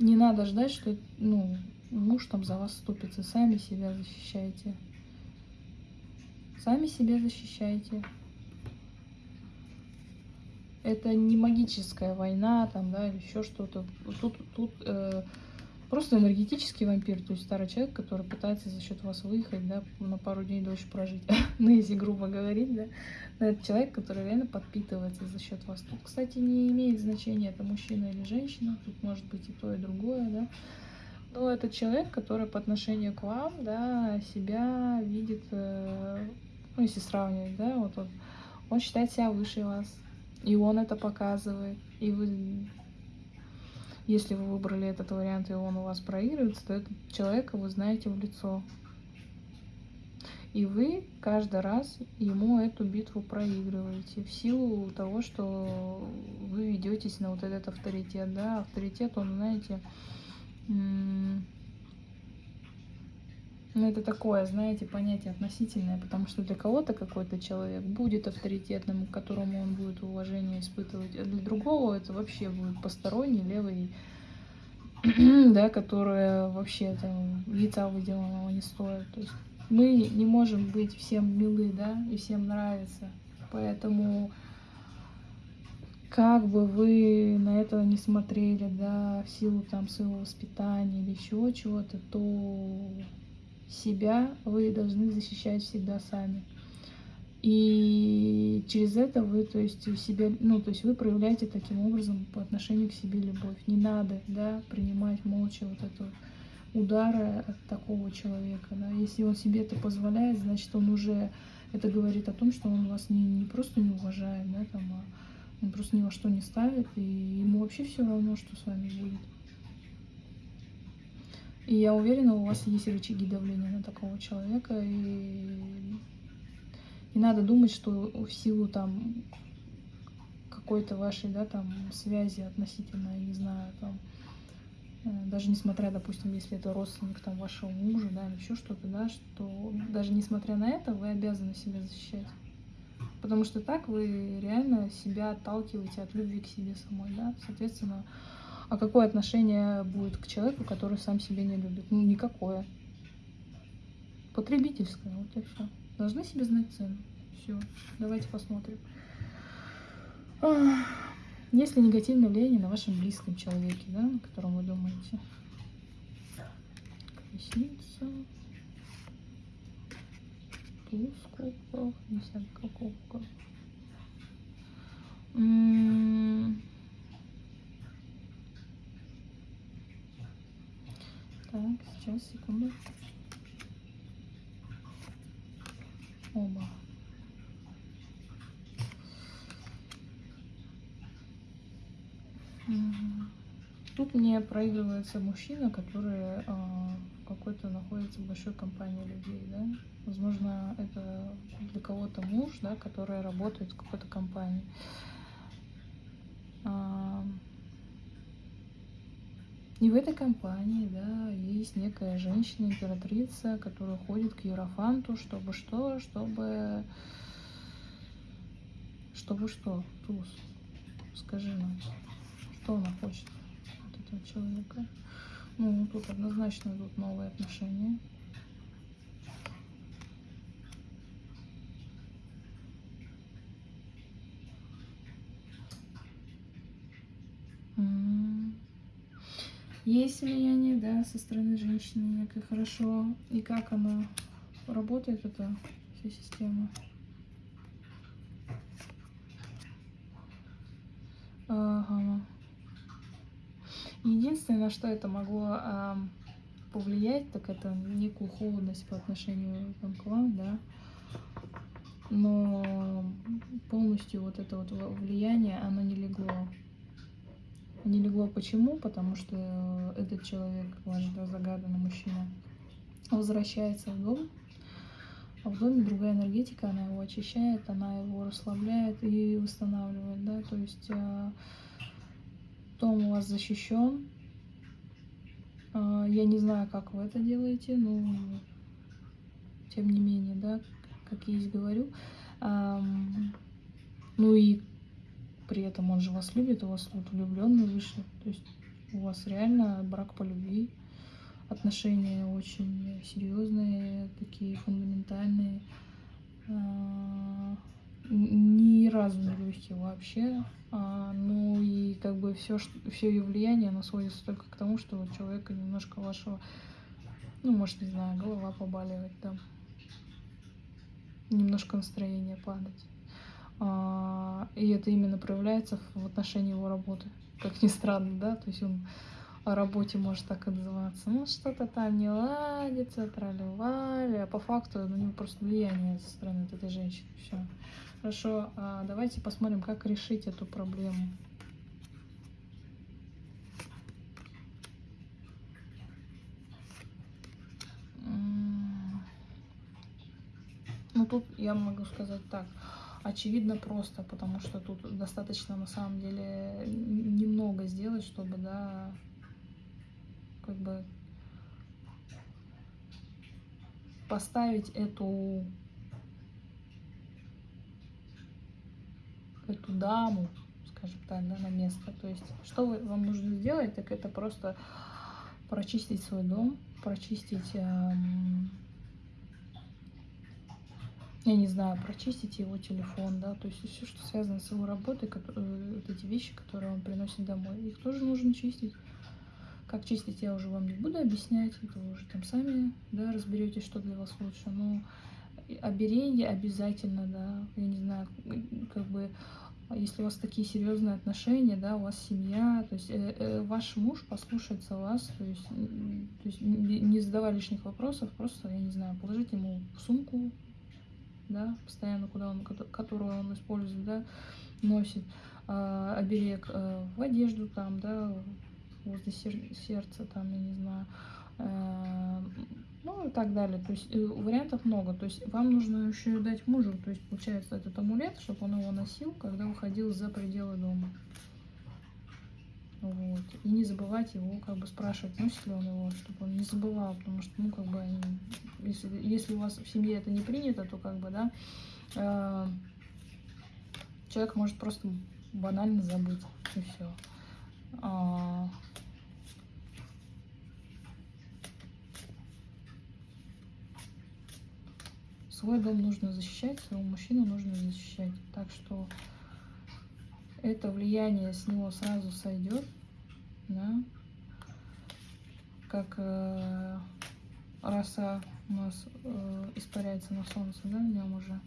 не надо ждать, что, ну, муж там за вас вступится, сами себя защищайте. Сами себя защищайте. Это не магическая война, там, да, или еще что-то. Тут, тут э, просто энергетический вампир, то есть старый человек, который пытается за счет вас выехать, да, на пару дней дольше прожить. ну, если грубо говорить, да. Но это человек, который реально подпитывается за счет вас. Тут, кстати, не имеет значения, это мужчина или женщина, тут может быть и то, и другое, да. Но это человек, который по отношению к вам, да, себя видит, э, ну, если сравнивать, да, вот он, он считает себя выше вас, и он это показывает. И вы, если вы выбрали этот вариант, и он у вас проигрывается, то этого человека вы знаете в лицо. И вы каждый раз ему эту битву проигрываете в силу того, что вы ведетесь на вот этот авторитет, да, авторитет, он, знаете, ну, это такое, знаете, понятие относительное, потому что для кого-то какой-то человек будет авторитетным, к которому он будет уважение испытывать, а для другого это вообще будет посторонний, левый, да, которая вообще там яйца выделанного не стоит. То есть мы не можем быть всем милы, да, и всем нравиться. Поэтому как бы вы на это не смотрели, да, в силу там своего воспитания или еще чего-то, то себя вы должны защищать всегда сами. И через это вы, то есть, у себя, ну, то есть вы проявляете таким образом по отношению к себе любовь. Не надо, да, принимать молча вот это удары от такого человека, да. Если он себе это позволяет, значит, он уже, это говорит о том, что он вас не, не просто не уважает, да, там, а он просто ни во что не ставит, и ему вообще все равно, что с вами будет. И я уверена, у вас есть рычаги давления на такого человека, и не надо думать, что в силу там какой-то вашей, да, там связи относительно, не знаю, там э, даже несмотря, допустим, если это родственник там вашего мужа, да, или еще что-то, да, что даже несмотря на это вы обязаны себя защищать. Потому что так вы реально себя отталкиваете от любви к себе самой, да, соответственно, а какое отношение будет к человеку, который сам себя не любит? Ну, никакое. Потребительское, вот и все. Должны себе знать цену. Все, давайте посмотрим. Есть ли негативное влияние на вашем близком человеке, да, о котором вы думаете? Колесница. Туз кубков, десятка кубков. Так, сейчас, секунду. Оба. Тут мне проигрывается мужчина, который а, какой-то находится в большой компании людей, да. Возможно, это для кого-то муж, да, который работает в какой-то компании. А, и в этой компании, да, есть некая женщина-императрица, которая ходит к Ерофанту, чтобы что, чтобы... Чтобы что, Туз? Скажи нам, что она хочет от этого человека? Ну, тут однозначно идут новые отношения. М. есть влияние, да, со стороны женщины некое хорошо. И как она работает, эта вся система. Ага. Единственное, на что это могло а, повлиять, так это некую холодность по отношению там, к вам, да. Но полностью вот это вот влияние, оно не легло. Не легло почему? Потому что этот человек, ваш загаданный мужчина, возвращается в дом, а в доме другая энергетика, она его очищает, она его расслабляет и восстанавливает, да, то есть э, дом у вас защищен. Э, я не знаю, как вы это делаете, но тем не менее, да, как я есть говорю. Э, ну и при этом он же вас любит, у вас вот влюбленный вышел, то есть у вас реально брак по любви отношения очень серьезные, такие фундаментальные. А, ни разу не легкие вообще. А, ну и как бы все, все ее влияние, оно сводится только к тому, что у человека немножко вашего, ну, может, не знаю, голова побаливает, там, немножко настроение падать. А, и это именно проявляется в отношении его работы. Как ни странно, да, то есть он о работе может так отзываться. Ну, что-то там не ладится, трали-вали, а по факту у него просто влияние со стороны этой женщины. Все. Хорошо, а давайте посмотрим, как решить эту проблему. Ну, тут я могу сказать так. Очевидно просто, потому что тут достаточно, на самом деле, немного сделать, чтобы, да, как бы поставить эту эту даму, скажем так, да, на место. То есть, что вы, вам нужно сделать, так это просто прочистить свой дом, прочистить, эм, я не знаю, прочистить его телефон, да, то есть все, что связано с его работой, которые, вот эти вещи, которые он приносит домой, их тоже нужно чистить. Как чистить, я уже вам не буду объяснять, это вы уже там сами, да, разберетесь, что для вас лучше. Но оберение обязательно, да, я не знаю, как бы, если у вас такие серьезные отношения, да, у вас семья, то есть э, э, ваш муж послушается вас, то есть, то есть не, задавая лишних вопросов, просто, я не знаю, положить ему сумку, да, постоянно, куда он, которую он использует, да, носит, э, оберег э, в одежду там, да, возле сер сердца, там, я не знаю, э ну и так далее. То есть э, вариантов много. То есть вам нужно еще дать мужу, то есть получается этот амулет, чтобы он его носил, когда выходил за пределы дома. Вот. И не забывать его как бы спрашивать, носит ли он его, чтобы он не забывал, потому что, ну, как бы, если, если у вас в семье это не принято, то как бы, да, э, человек может просто банально забыть, и все. А, свой дом нужно защищать, своего мужчину нужно защищать. Так что это влияние с него сразу сойдет, да, как э, роса у нас э, испаряется на солнце, да, в нем уже.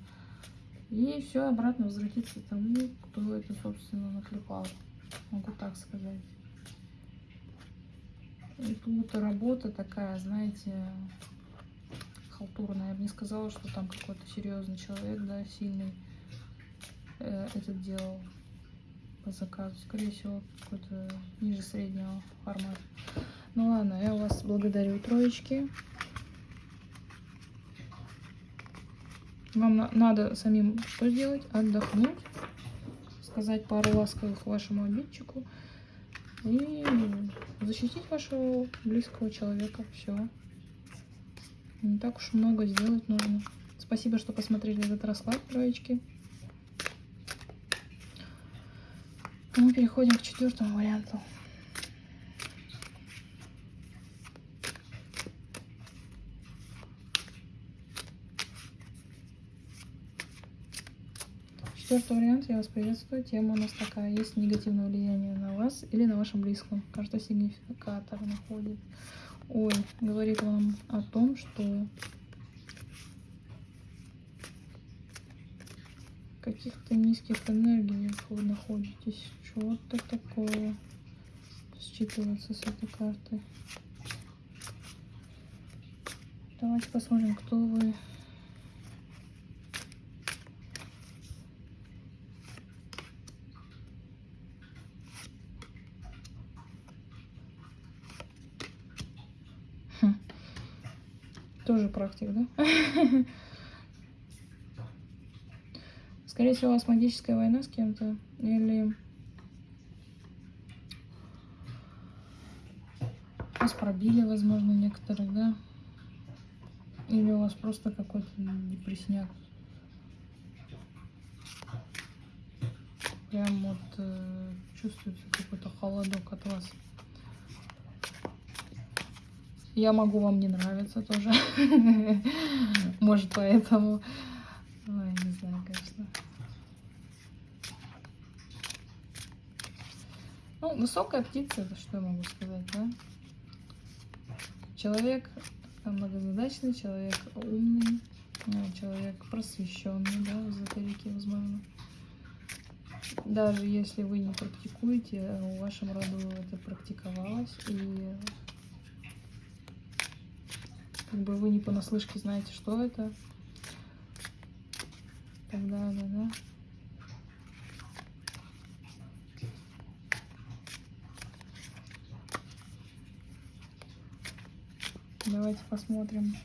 И все обратно возвратится тому, кто это, собственно, наклепал. Могу так сказать. И тут работа такая, знаете, халтурная. Я бы не сказала, что там какой-то серьезный человек, да, сильный э, это делал заказу. Скорее всего, какой-то ниже среднего формата. Ну ладно, я вас благодарю, троечки. Вам на надо самим что сделать? Отдохнуть, сказать пару ласковых вашему обидчику и защитить вашего близкого человека. Все. Не так уж много сделать нужно. Спасибо, что посмотрели этот расклад, троечки. Мы переходим к четвертому варианту. Четвертый вариант, я вас приветствую. Тема у нас такая. Есть негативное влияние на вас или на вашем близком. Карта сигнификатор находит. Ой, говорит вам о том, что каких-то низких энергиях вы находитесь. Что-то такое считывается с этой карты. Давайте посмотрим, кто вы. Хм. Тоже практик, да? Скорее всего, у вас магическая война с кем-то. Или вас пробили, возможно, некоторых, да? Или у вас просто какой-то депресняк. Прям вот э, чувствуется какой-то холодок от вас. Я могу вам не нравиться тоже. Может, поэтому... Ой, не знаю, конечно. Ну, высокая птица, это что я могу сказать, да? Человек многозадачный, человек умный, ну, человек просвещенный, да, в эзотерике, возможно. Даже если вы не практикуете, в вашем роду это практиковалось, и как бы вы не понаслышке знаете, что это, так далее, да. Давайте посмотрим.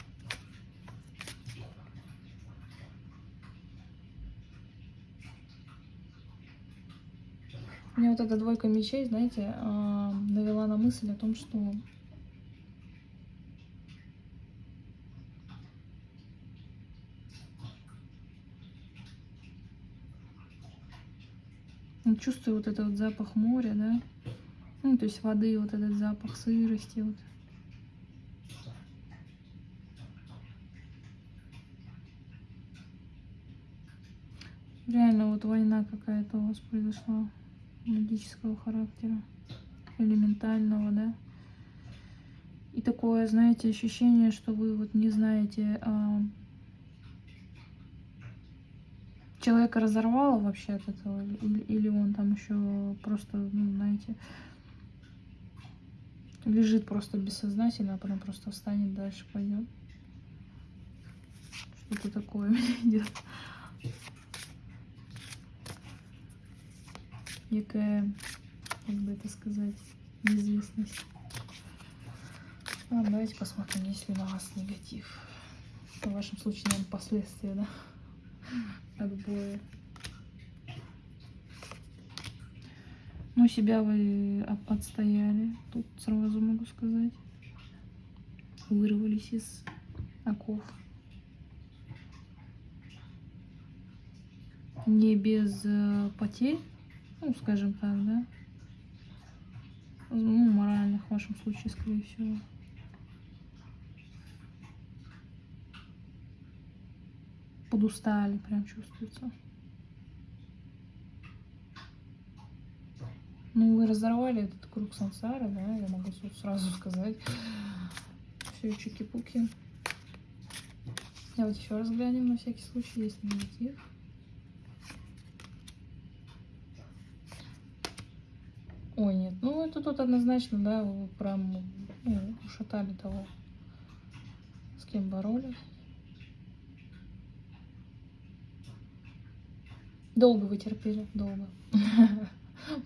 Мне вот эта двойка мечей, знаете, а, навела на мысль о том, что чувствую вот этот вот запах моря, да, ну, то есть воды, вот этот запах сырости, вот. Реально вот война какая-то у вас произошла магического характера, элементального, да. И такое, знаете, ощущение, что вы вот не знаете, а... человека разорвало вообще от этого, или, или он там еще просто, ну, знаете, лежит просто бессознательно, а потом просто встанет, дальше пойдет. Что-то такое идет. Некая, как бы это сказать, неизвестность. Ладно, давайте посмотрим, есть ли на вас негатив. В вашем случае, наверное, последствия, да, отбоя. Ну, себя вы отстояли, тут сразу могу сказать. Вырвались из оков. Не без э, потерь, ну, скажем так, да, ну, моральных в вашем случае, скорее всего. Подустали, прям чувствуется. Ну, вы разорвали этот круг сансара, да, я могу сразу сказать. Все, чуки-пуки. Давайте еще раз глянем на всякий случай, есть негатив. Ой, нет, ну это тут однозначно, да, вы прям ну, ушатали того, с кем боролись. Долго вы терпели, долго.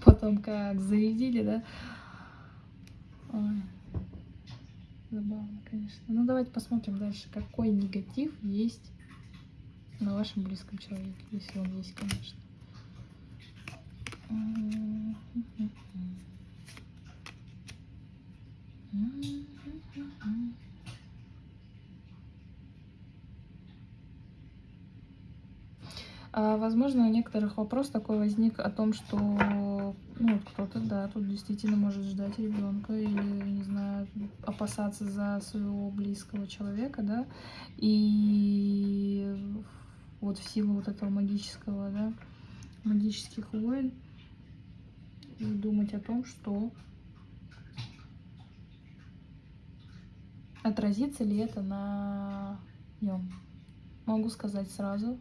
Потом как зарядили, да? Ой. Забавно, конечно. Ну, давайте посмотрим дальше, какой негатив есть на вашем близком человеке, если он есть, конечно. А, возможно, у некоторых вопрос такой возник о том, что ну, кто-то, да, тут действительно может ждать ребенка или, не знаю, опасаться за своего близкого человека, да, и вот в силу вот этого магического, да, магических войн думать о том, что отразится ли это на нем. Могу сказать сразу.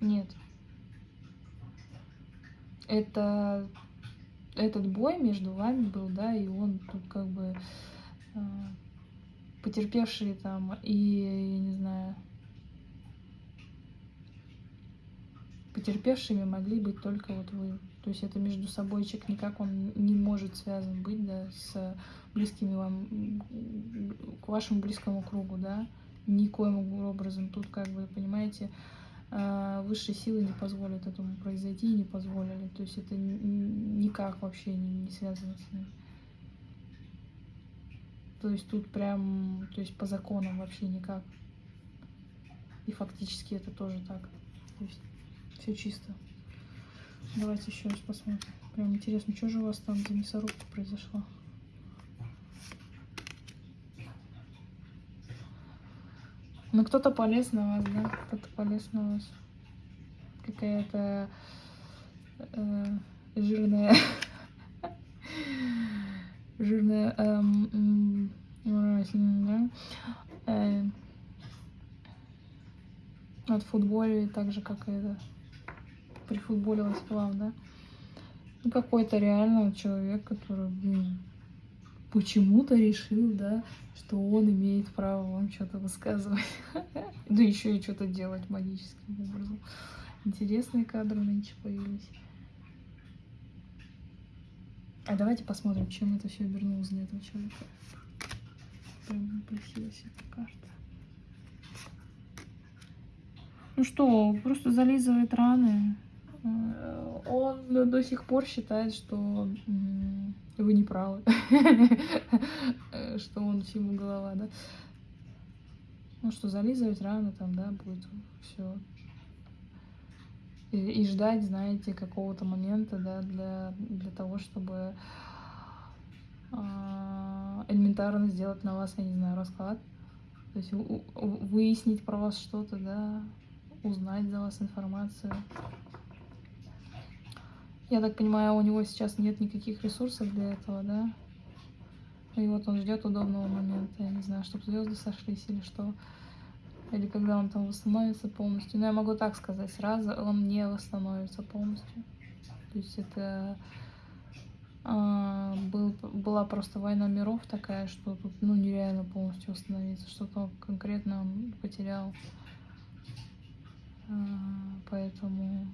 Нет. Это этот бой между вами был, да, и он тут как бы э, потерпевшие там и, я не знаю, потерпевшими могли быть только вот вы. То есть это между собойчик никак он не может связан быть, да, с близкими вам, к вашему близкому кругу, да, никоим образом. Тут как бы, понимаете, а, высшие силы не позволят этому произойти, не позволили. То есть это никак вообще не, не связано с ним. То есть тут прям, то есть по законам вообще никак. И фактически это тоже так. То есть все чисто. Давайте еще раз посмотрим. Прям интересно, что же у вас там за мясорубка произошла? Ну, кто-то полез на вас, да? Кто-то полез на вас. Какая-то э, жирная... жирная... Эм, да? Э, от футболе так же, как это прифутболилась к вам, да? Ну, какой-то реально человек, который, блин, почему-то решил, да, что он имеет право вам что-то высказывать. Да еще и что-то делать магическим образом. Интересные кадры нынче появились. А давайте посмотрим, чем это все обернулось для этого человека. Прям красивая эта карта. Ну что, просто зализывает раны. Он до сих пор считает, что вы не правы, что он всему голова, да. Ну что, зализывать рано там, да, будет все. И, и ждать, знаете, какого-то момента, да, для, для того, чтобы э, элементарно сделать на вас, я не знаю, расклад. То есть у, у, выяснить про вас что-то, да, узнать за вас информацию. Я так понимаю, у него сейчас нет никаких ресурсов для этого, да? И вот он ждет удобного момента, я не знаю, чтобы звезды сошлись или что. Или когда он там восстановится полностью. Но я могу так сказать, сразу он не восстановится полностью. То есть это а, был, была просто война миров такая, что тут ну, нереально полностью восстановиться. Что-то конкретно он потерял. А, поэтому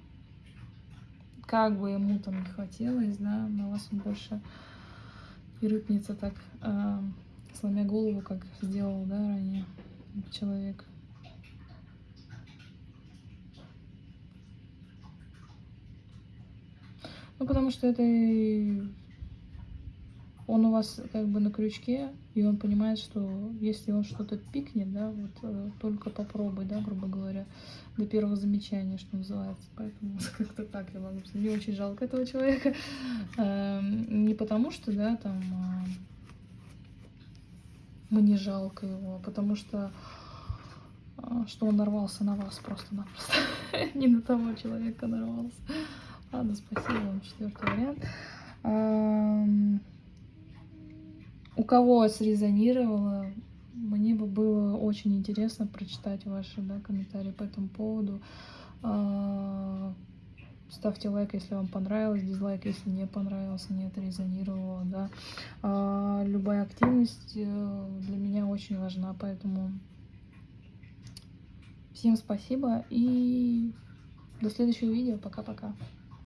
как бы ему там не хотелось, да, на вас он больше и рыпнется так, э, сломя голову, как сделал, да, ранее человек. Ну, потому что это он у вас как бы на крючке, и он понимает, что если он что-то пикнет, да, вот э, только попробуй, да, грубо говоря, до первого замечания, что называется. Поэтому как-то так я могу. Мне очень жалко этого человека. Эм, не потому что, да, там а, мне жалко его, а потому что а, что он нарвался на вас просто-напросто. Не на того человека нарвался. Ладно, спасибо вам. Четвертый вариант. Эм, у кого срезонировало, мне бы было очень интересно прочитать ваши да, комментарии по этому поводу. А, ставьте лайк, если вам понравилось, дизлайк, если не понравилось, не отрезонировало, да. А, любая активность э, для меня очень важна, поэтому всем спасибо и до следующего видео. Пока-пока.